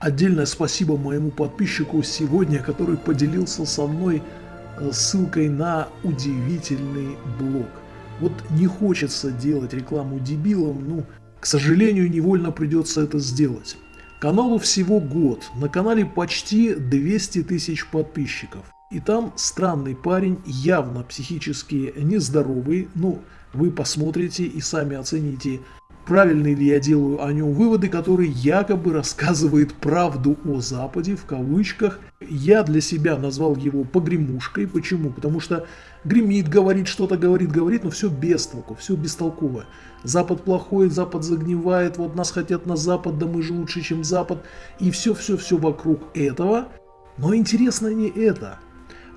Отдельное спасибо моему подписчику сегодня, который поделился со мной э, ссылкой на удивительный блог. Вот не хочется делать рекламу дебилам, ну, к сожалению, невольно придется это сделать. Каналу всего год, на канале почти 200 тысяч подписчиков. И там странный парень, явно психически нездоровый, ну, вы посмотрите и сами оцените, правильные ли я делаю о нем выводы, который якобы рассказывает правду о Западе, в кавычках. Я для себя назвал его погремушкой. Почему? Потому что гремит, говорит, что-то говорит, говорит, но все без толку, все бестолково. Запад плохой, Запад загнивает, вот нас хотят на Запад, да мы же лучше, чем Запад. И все-все-все вокруг этого. Но интересно не это,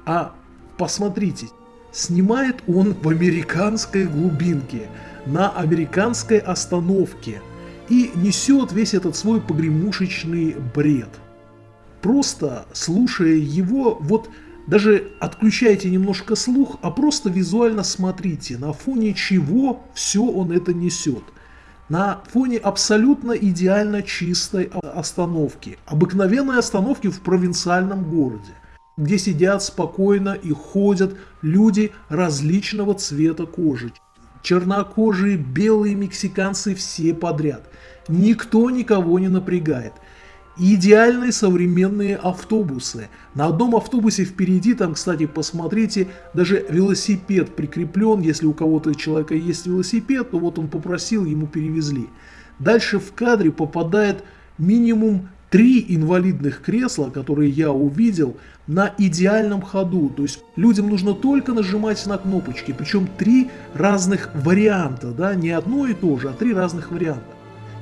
а посмотрите, снимает он в американской глубинке – на американской остановке и несет весь этот свой погремушечный бред. Просто слушая его, вот даже отключайте немножко слух, а просто визуально смотрите, на фоне чего все он это несет. На фоне абсолютно идеально чистой остановки, обыкновенной остановки в провинциальном городе, где сидят спокойно и ходят люди различного цвета кожи, чернокожие, белые мексиканцы, все подряд. Никто никого не напрягает. Идеальные современные автобусы. На одном автобусе впереди, там, кстати, посмотрите, даже велосипед прикреплен. Если у кого-то человека есть велосипед, то вот он попросил, ему перевезли. Дальше в кадре попадает минимум три инвалидных кресла, которые я увидел, на идеальном ходу. То есть людям нужно только нажимать на кнопочки, причем три разных варианта, да, не одно и то же, а три разных варианта.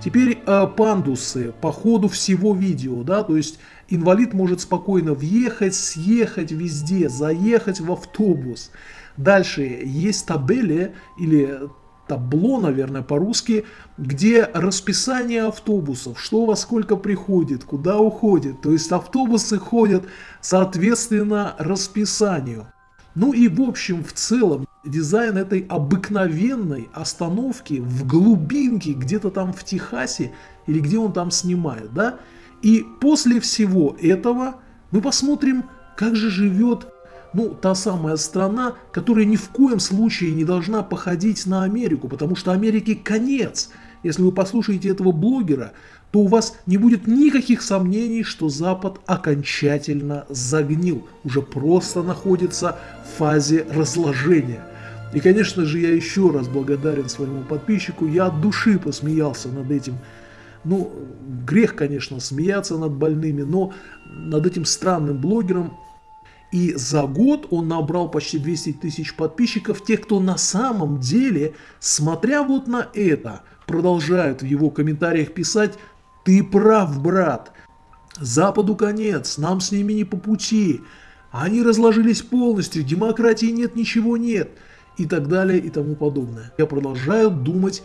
Теперь э, пандусы по ходу всего видео, да, то есть инвалид может спокойно въехать, съехать везде, заехать в автобус. Дальше есть табели или табло, наверное, по-русски, где расписание автобусов, что во сколько приходит, куда уходит. То есть автобусы ходят соответственно расписанию. Ну и в общем, в целом, дизайн этой обыкновенной остановки в глубинке, где-то там в Техасе, или где он там снимает, да? И после всего этого мы посмотрим, как же живет ну, та самая страна, которая ни в коем случае не должна походить на Америку, потому что Америке конец. Если вы послушаете этого блогера, то у вас не будет никаких сомнений, что Запад окончательно загнил, уже просто находится в фазе разложения. И, конечно же, я еще раз благодарен своему подписчику, я от души посмеялся над этим. Ну, грех, конечно, смеяться над больными, но над этим странным блогером и за год он набрал почти 200 тысяч подписчиков, тех, кто на самом деле, смотря вот на это, продолжают в его комментариях писать «Ты прав, брат, Западу конец, нам с ними не по пути, они разложились полностью, демократии нет, ничего нет» и так далее и тому подобное. Я продолжаю думать,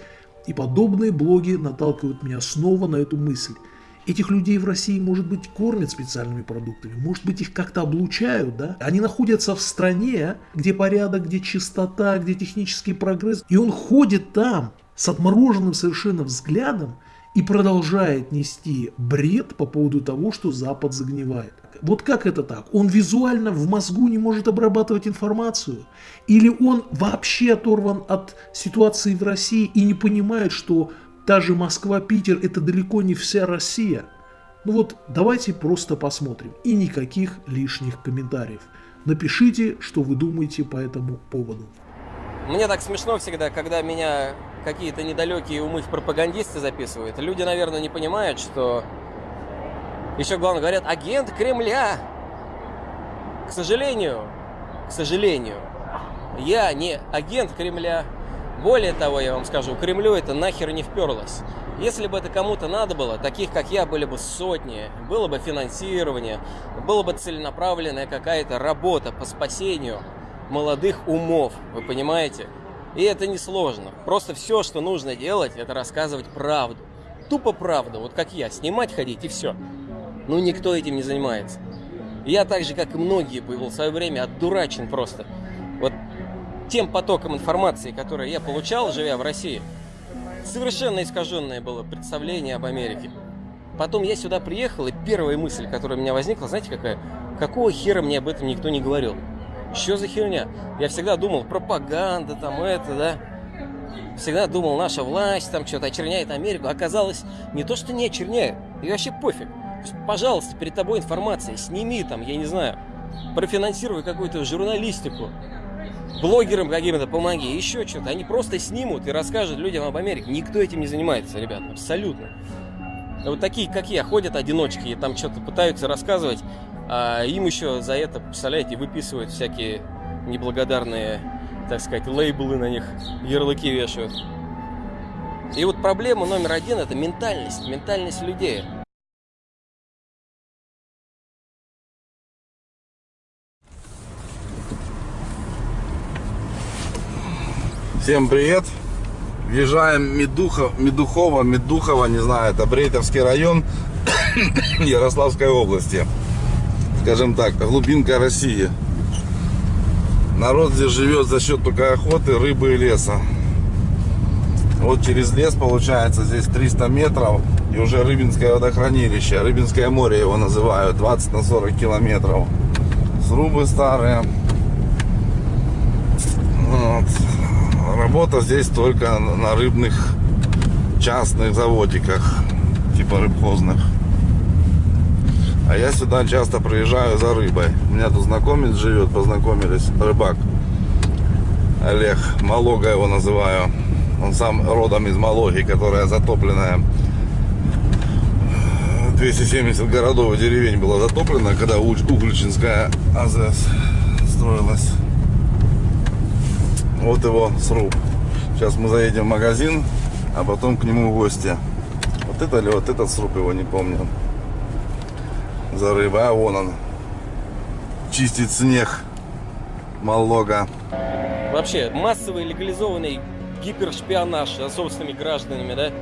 и подобные блоги наталкивают меня снова на эту мысль – Этих людей в России, может быть, кормят специальными продуктами, может быть, их как-то облучают, да? Они находятся в стране, где порядок, где чистота, где технический прогресс, и он ходит там с отмороженным совершенно взглядом и продолжает нести бред по поводу того, что Запад загнивает. Вот как это так? Он визуально в мозгу не может обрабатывать информацию? Или он вообще оторван от ситуации в России и не понимает, что Та же Москва-Питер – это далеко не вся Россия. Ну вот, давайте просто посмотрим. И никаких лишних комментариев. Напишите, что вы думаете по этому поводу. Мне так смешно всегда, когда меня какие-то недалекие умы пропагандисты записывают. Люди, наверное, не понимают, что еще главное говорят агент Кремля. К сожалению, к сожалению, я не агент Кремля, более того, я вам скажу, Кремлю это нахер не вперлось. Если бы это кому-то надо было, таких как я были бы сотни, было бы финансирование, была бы целенаправленная какая-то работа по спасению молодых умов, вы понимаете? И это несложно. Просто все, что нужно делать, это рассказывать правду. Тупо правду, вот как я, снимать ходить и все. Ну никто этим не занимается. Я так же, как и многие, был в свое время отдурачен просто. Тем потоком информации, который я получал, живя в России, совершенно искаженное было представление об Америке. Потом я сюда приехал, и первая мысль, которая у меня возникла, знаете какая? Какого хера мне об этом никто не говорил? Что за херня? Я всегда думал, пропаганда там это, да? Всегда думал, наша власть там что-то очерняет Америку. Оказалось, не то, что не очерняет, и вообще пофиг. Пожалуйста, перед тобой информация, сними там, я не знаю, профинансируй какую-то журналистику, блогерам каким-то помоги, еще что-то. Они просто снимут и расскажут людям об Америке. Никто этим не занимается, ребят, абсолютно. Вот такие, как я, ходят одиночки и там что-то пытаются рассказывать, а им еще за это, представляете, выписывают всякие неблагодарные, так сказать, лейблы на них, ярлыки вешают. И вот проблема номер один – это ментальность, ментальность людей. Всем привет! Въезжаем Медухов, Медухово, Медухово, не знаю, это Брейтовский район Ярославской области. Скажем так, глубинка России. Народ здесь живет за счет только охоты, рыбы и леса. Вот через лес получается здесь 300 метров и уже Рыбинское водохранилище. Рыбинское море его называют, 20 на 40 километров. Срубы старые. Вот работа здесь только на рыбных частных заводиках, типа рыбхозных. А я сюда часто приезжаю за рыбой. У меня тут знакомец живет, познакомились, рыбак. Олег, Малога его называю. Он сам родом из Малоги, которая затопленная. 270 городов и деревень было затоплено, когда Угличинская АЗС строилась. Вот его сруб. Сейчас мы заедем в магазин, а потом к нему в гости. Вот это ли вот этот сруб, его не помню. За рыбой. А вон он. Чистит снег. Малога. Вообще, массовый легализованный гипершпионаж за собственными гражданами, да?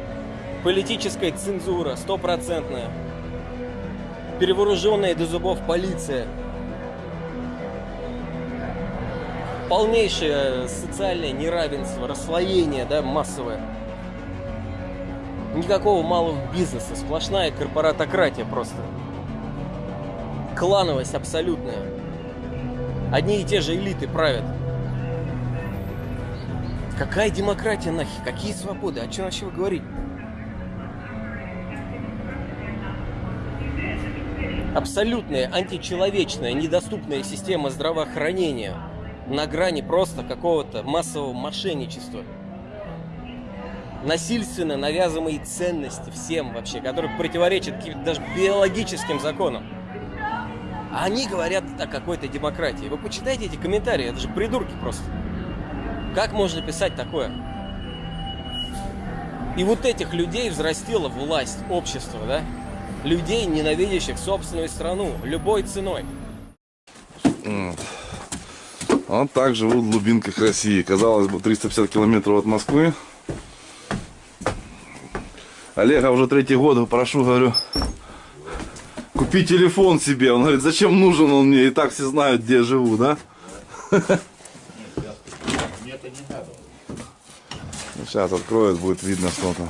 Политическая цензура, стопроцентная. Перевооруженная до зубов полиция – полнейшее социальное неравенство, расслоение, да, массовое. Никакого малого бизнеса, сплошная корпоратократия просто. Клановость абсолютная. Одни и те же элиты правят. Какая демократия нахер? Какие свободы? О чем вообще вы говорите? Абсолютная античеловечная, недоступная система здравоохранения – на грани просто какого-то массового мошенничества. Насильственно навязываемые ценности всем вообще, которые противоречат даже биологическим законам. А они говорят о какой-то демократии. Вы почитайте эти комментарии, это же придурки просто. Как можно писать такое? И вот этих людей взрастила власть, общество, да? Людей, ненавидящих собственную страну любой ценой. Вот так живут в глубинках России. Казалось бы, 350 километров от Москвы. Олега уже третий год прошу, говорю, купи телефон себе. Он говорит, зачем нужен он мне? И так все знают, где я живу, да? Сейчас откроют, будет видно что-то.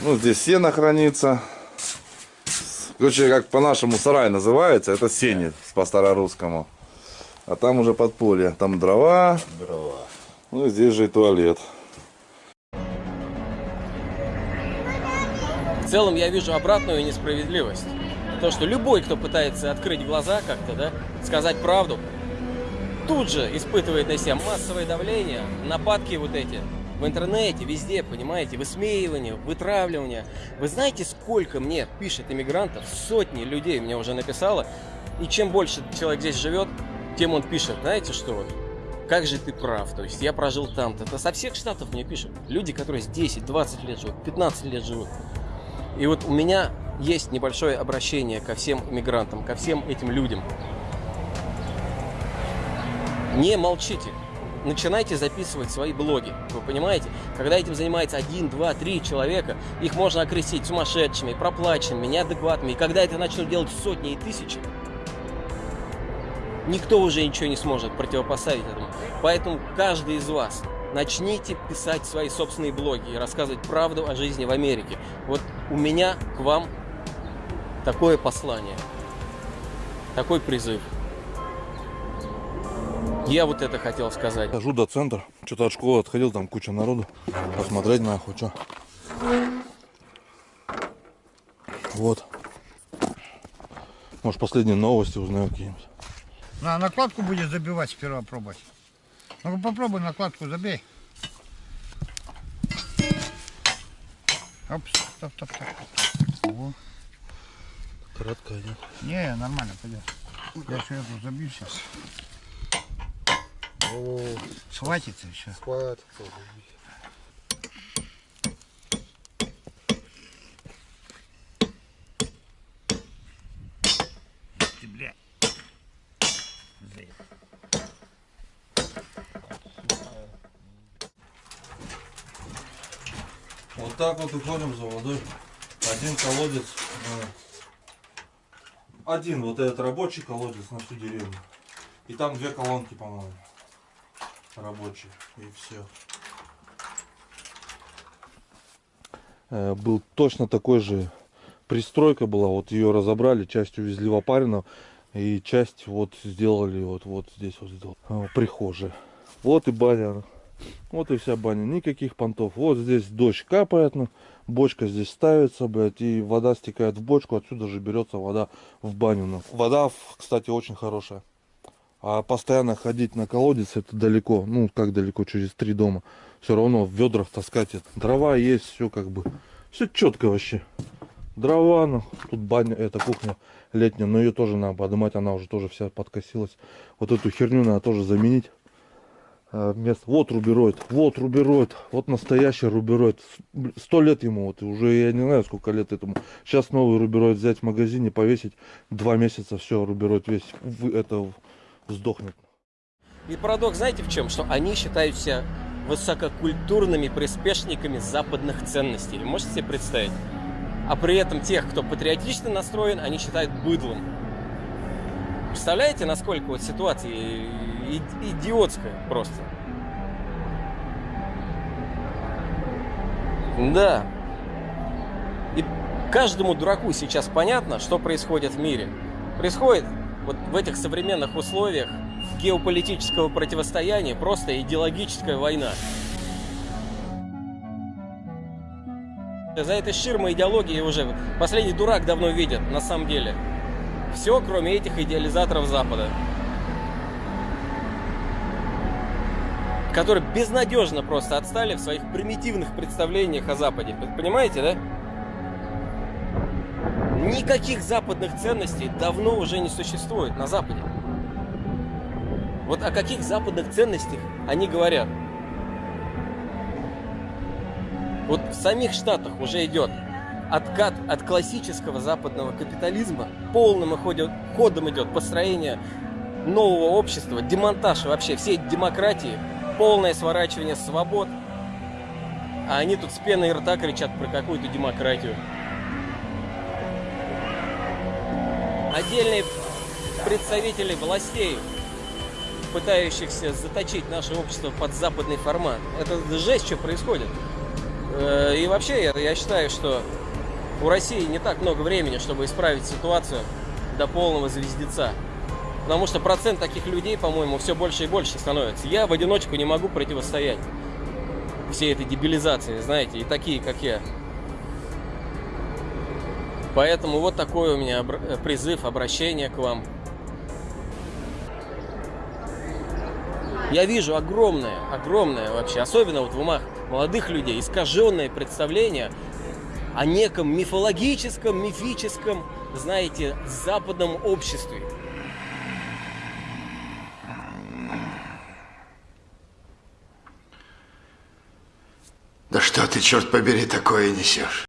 Ну, здесь сено хранится. Короче, как по-нашему сарай называется, это сенет по старорусскому. А там уже подполье. Там дрова. Дрова. Ну и здесь же и туалет. В целом я вижу обратную несправедливость. То, что любой, кто пытается открыть глаза как-то, да, сказать правду, тут же испытывает на себя массовое давление, нападки вот эти в интернете, везде, понимаете, высмеивание, вытравливание. Вы знаете, сколько мне пишет иммигрантов? Сотни людей мне уже написало. И чем больше человек здесь живет, тем он пишет, знаете что как же ты прав, то есть я прожил там-то. Это со всех штатов мне пишут. Люди, которые здесь 10, 20 лет живут, 15 лет живут. И вот у меня есть небольшое обращение ко всем иммигрантам, ко всем этим людям. Не молчите. Начинайте записывать свои блоги. Вы понимаете? Когда этим занимается один, два, три человека, их можно окрестить сумасшедшими, проплаченными, неадекватными. И когда это начнут делать сотни и тысячи, никто уже ничего не сможет противопоставить этому. Поэтому каждый из вас начните писать свои собственные блоги и рассказывать правду о жизни в Америке. Вот у меня к вам такое послание, такой призыв. Я вот это хотел сказать. Хожу до центра. Что-то от школы отходил, там куча народу. Посмотреть нахуй, что. Вот. Может последние новости узнаю какие-нибудь. На накладку будешь забивать сперва пробовать. Ну попробуй накладку забей. Оп, стоп, стоп, стоп. Во. Краткая, нет? Не, нормально, пойдет. Я еще эту забью сейчас. Схватится еще. Ты, Вот так вот уходим за водой. Один колодец. Один вот этот рабочий колодец на всю деревню. И там две колонки, по-моему. Рабочие. И все. Э, Был точно такой же пристройка была. Вот ее разобрали, часть увезли в Опарино. И часть вот сделали вот, вот здесь вот сделали. э, Прихожая. Вот и баня. Вот и вся баня. Никаких понтов. Вот здесь дождь капает. ну, Бочка здесь ставится, блядь, и вода стекает в бочку. Отсюда же берется вода в баню. ну. Вода, кстати, очень хорошая. А постоянно ходить на колодец это далеко. Ну, как далеко, через три дома. Все равно в ведрах таскать это. Дрова есть, все как бы. Все четко вообще. Дрова, ну, тут баня, это кухня летняя, но ее тоже надо поднимать, она уже тоже вся подкосилась. Вот эту херню надо тоже заменить. А, Вместо... Вот рубероид, вот рубероид, вот настоящий рубероид. Сто лет ему, вот, уже я не знаю, сколько лет этому. Сейчас новый рубероид взять в магазине, повесить, два месяца, все, рубероид весь, это сдохнет. И парадокс знаете в чем? Что они считают себя высококультурными приспешниками западных ценностей. Можете себе представить? А при этом тех, кто патриотично настроен, они считают быдлом. Представляете, насколько вот ситуация идиотская просто? Да. И каждому дураку сейчас понятно, что происходит в мире. Происходит вот в этих современных условиях геополитического противостояния просто идеологическая война. За этой ширмой идеологии уже последний дурак давно видит, на самом деле. Все, кроме этих идеализаторов Запада. Которые безнадежно просто отстали в своих примитивных представлениях о Западе. Понимаете, да? Никаких западных ценностей давно уже не существует на Западе. Вот о каких западных ценностях они говорят? Вот в самих Штатах уже идет откат от классического западного капитализма, полным ходом идет построение нового общества, демонтаж вообще всей демократии, полное сворачивание свобод. А они тут с пеной рта кричат про какую-то демократию. Отдельные представители властей, пытающихся заточить наше общество под западный формат. Это жесть, что происходит. Э, И вообще, я, считаю, что у России не так много времени, чтобы исправить ситуацию до полного звездеца. Потому что процент таких людей, по-моему, все больше и больше становится. Я в одиночку не могу противостоять всей этой дебилизации, знаете, и такие, как я. Поэтому вот такой у меня э, призыв, обращение к вам. Я вижу огромное, огромное вообще, особенно вот в умах молодых людей, искаженное представление о неком мифологическом, мифическом, знаете, западном обществе. Да что ты, черт побери, такое несешь?